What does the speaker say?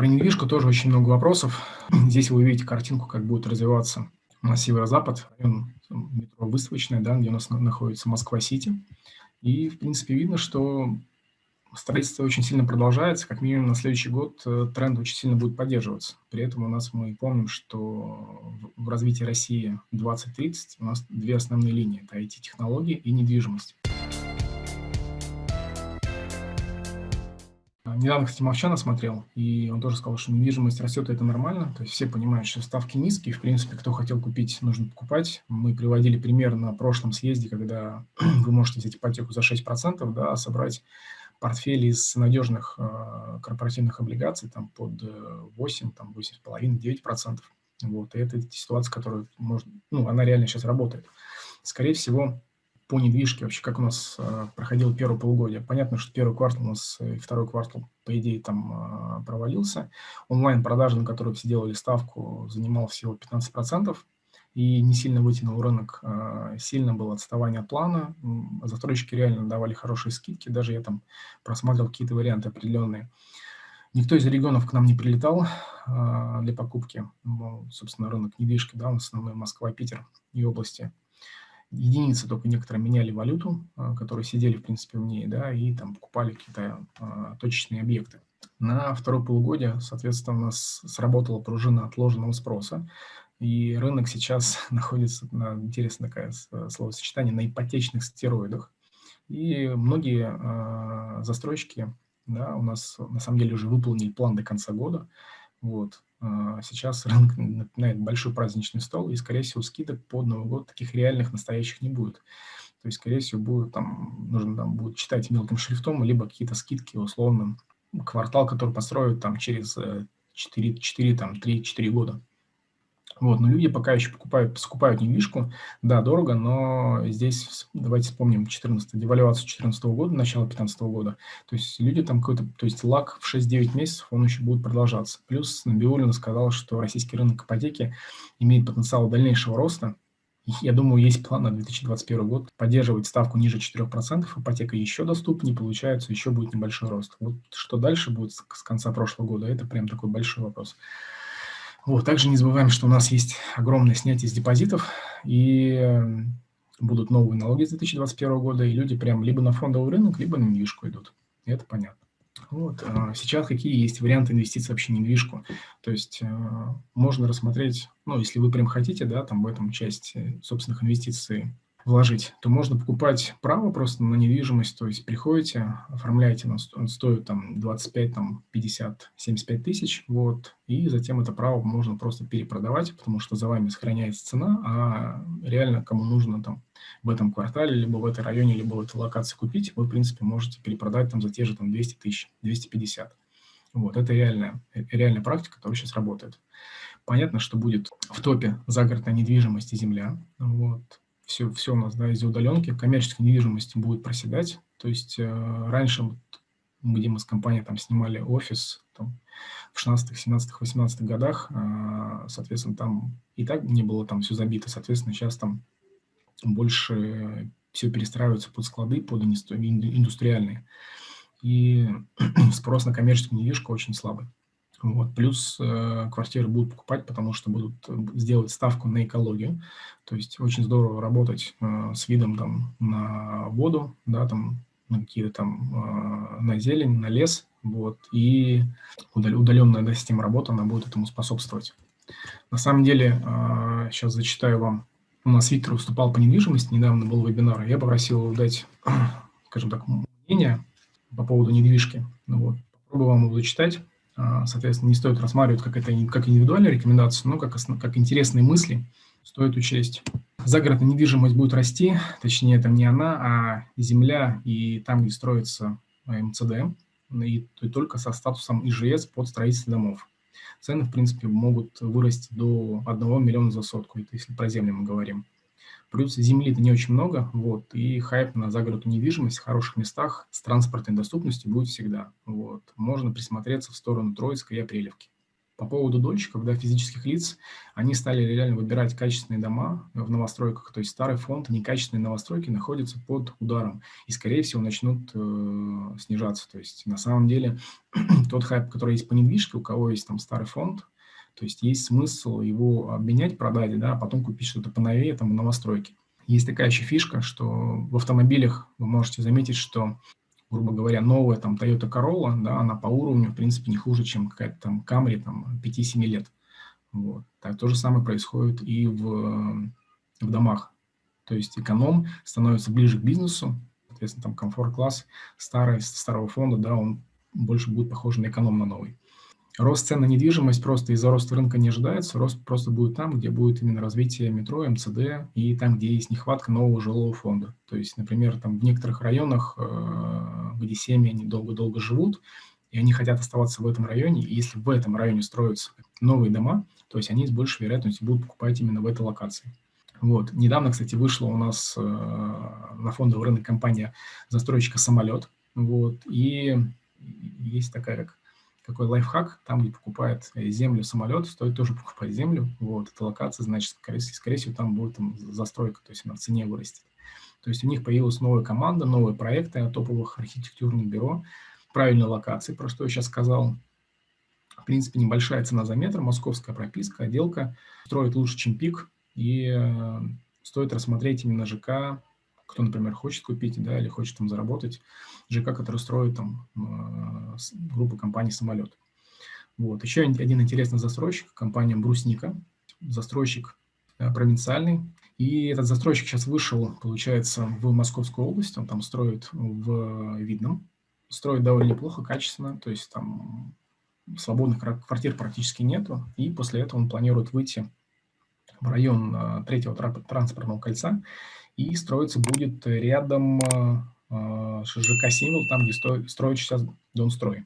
Про недвижку тоже очень много вопросов. Здесь вы увидите картинку, как будет развиваться у нас северо-запад, район метро Выставочная, да, где у нас находится Москва-Сити. И, в принципе, видно, что строительство очень сильно продолжается, как минимум на следующий год э, тренд очень сильно будет поддерживаться. При этом у нас мы помним, что в развитии России 2030 у нас две основные линии – это IT-технологии и недвижимость. Недавно, кстати, Мовчана смотрел, и он тоже сказал, что недвижимость растет, и это нормально. То есть все понимают, что ставки низкие, в принципе, кто хотел купить, нужно покупать. Мы приводили пример на прошлом съезде, когда вы можете взять ипотеку за 6%, да, а собрать портфель из надежных э, корпоративных облигаций там, под 8, э, там, 8,5-9%. Вот, и это ситуация, которая может, ну, она реально сейчас работает. Скорее всего, по недвижке, вообще как у нас э, проходило первое полугодие. Понятно, что первый квартал у нас и второй квартал, по идее, там э, провалился. Онлайн-продажи, на которые все делали ставку, занимал всего 15%, и не сильно вытянул рынок. Э, сильно было отставание от плана. Застройщики реально давали хорошие скидки, даже я там просматривал какие-то варианты определенные. Никто из регионов к нам не прилетал э, для покупки. Ну, собственно, рынок недвижки, да, основной Москва, Питер и области – единицы только некоторые меняли валюту, а, которые сидели, в принципе, в ней, да, и там покупали какие-то а, точечные объекты. На второе полугодие, соответственно, сработала пружина отложенного спроса, и рынок сейчас находится, на, интересно такое словосочетание, на ипотечных стероидах. И многие э, застройщики да, у нас на самом деле уже выполнили план до конца года. Вот. А, сейчас рынок напоминает большой праздничный стол, и, скорее всего, скидок под Новый год таких реальных, настоящих не будет. То есть, скорее всего, будет, там, нужно там, будет читать мелким шрифтом, либо какие-то скидки условно, квартал, который построят там, через 4, 4, 3-4 года. Вот, но люди пока еще покупают, скупают недвижку. Да, дорого, но здесь давайте вспомним 14 девальвацию 2014 года, начало 2015 года. То есть люди там какой-то, то есть лак в 6-9 месяцев, он еще будет продолжаться. Плюс Набиулина сказала, что российский рынок ипотеки имеет потенциал дальнейшего роста. Я думаю, есть план на 2021 год поддерживать ставку ниже 4%, ипотека еще доступнее, получается, еще будет небольшой рост. Вот что дальше будет с конца прошлого года, это прям такой большой вопрос. Вот, также не забываем, что у нас есть огромное снятие с депозитов, и эм, будут новые налоги с 2021 года, и люди прям либо на фондовый рынок, либо на недвижку идут. Это понятно. Вот. А сейчас какие есть варианты инвестиций вообще в недвижку? То есть э, можно рассмотреть, ну, если вы прям хотите, да, там в этом часть собственных инвестиций вложить, то можно покупать право просто на недвижимость, то есть приходите, оформляете, он стоит там 25, там 50, 75 тысяч, вот, и затем это право можно просто перепродавать, потому что за вами сохраняется цена, а реально кому нужно там в этом квартале, либо в этой районе, либо в этой локации купить, вы, в принципе, можете перепродать там за те же там 200 тысяч, 250. Вот, это реальная, реальная практика, которая сейчас работает. Понятно, что будет в топе загородная недвижимость и земля, вот, все, все у нас да, из удаленки, коммерческая недвижимость будет проседать. То есть э, раньше, вот, где мы с компанией там снимали офис там, в 16 17 18 годах, э, соответственно, там и так не было там все забито, соответственно, сейчас там больше все перестраивается под склады, под индустриальные. И спрос на коммерческую недвижку очень слабый. Вот. Плюс э, квартиры будут покупать, потому что будут э, сделать ставку на экологию. То есть очень здорово работать э, с видом там, на воду, да, там, на какие-то там, э, на зелень, на лес. Вот. И удаленная да, система работы, она будет этому способствовать. На самом деле, э, сейчас зачитаю вам. У нас Виктор выступал по недвижимости, недавно был вебинар. Я попросил его дать, скажем так, мнение по поводу недвижки. Ну, вот. Попробую вам его зачитать. А, соответственно, не стоит рассматривать как это как индивидуальная рекомендация, но как, как интересные мысли стоит учесть. Загородная недвижимость будет расти, точнее, это не она, а земля и там, где строится МЦД, и, и только со статусом ИЖС под строительство домов. Цены, в принципе, могут вырасти до 1 миллиона за сотку, это если про землю мы говорим. Плюс земли-то не очень много, вот, и хайп на загородную недвижимость в хороших местах с транспортной доступностью будет всегда. Вот. Можно присмотреться в сторону Троицка и Апрелевки. По поводу дольщиков, да, физических лиц, они стали реально выбирать качественные дома в новостройках, то есть старый фонд, некачественные новостройки находятся под ударом и, скорее всего, начнут э, снижаться. То есть на самом деле тот хайп, который есть по недвижке, у кого есть там старый фонд, то есть есть смысл его обменять, продать, да, а потом купить что-то поновее там в новостройке. Есть такая еще фишка, что в автомобилях вы можете заметить, что грубо говоря, новая там Toyota Corolla, да, она по уровню, в принципе, не хуже, чем какая-то там Camry там 5-7 лет. Вот. Так, то же самое происходит и в, в домах. То есть эконом становится ближе к бизнесу, соответственно, там комфорт-класс старый, старого фонда, да, он больше будет похож на эконом на новый. Рост цен на недвижимость просто из-за роста рынка не ожидается. Рост просто будет там, где будет именно развитие метро, МЦД и там, где есть нехватка нового жилого фонда. То есть, например, там в некоторых районах, э, где семьи, они долго-долго живут, и они хотят оставаться в этом районе, и если в этом районе строятся новые дома, то есть они с большей вероятностью будут покупать именно в этой локации. Вот. Недавно, кстати, вышла у нас э, на фондовый рынок компания застройщика «Самолет». Вот. И есть такая такой лайфхак, там, где покупает э, землю самолет, стоит тоже покупать землю, вот, эта локация, значит, скорее, скорее всего, там будет там, застройка, то есть она цене вырастет. То есть у них появилась новая команда, новые проекты топовых архитектурных бюро, правильной локации, про что я сейчас сказал. В принципе, небольшая цена за метр, московская прописка, отделка, строит лучше, чем пик, и э, стоит рассмотреть именно ЖК кто, например, хочет купить, да, или хочет там заработать, ЖК, который строит там э, группа компаний «Самолет». Вот. Еще один интересный застройщик, компания «Брусника», застройщик э, провинциальный. И этот застройщик сейчас вышел, получается, в Московскую область, он там строит в Видном, строит довольно неплохо, качественно, то есть там свободных квартир практически нету, и после этого он планирует выйти в район э, третьего транспортного кольца и строиться будет рядом э, с ЖК «Символ», там, где строит сейчас Донстрой.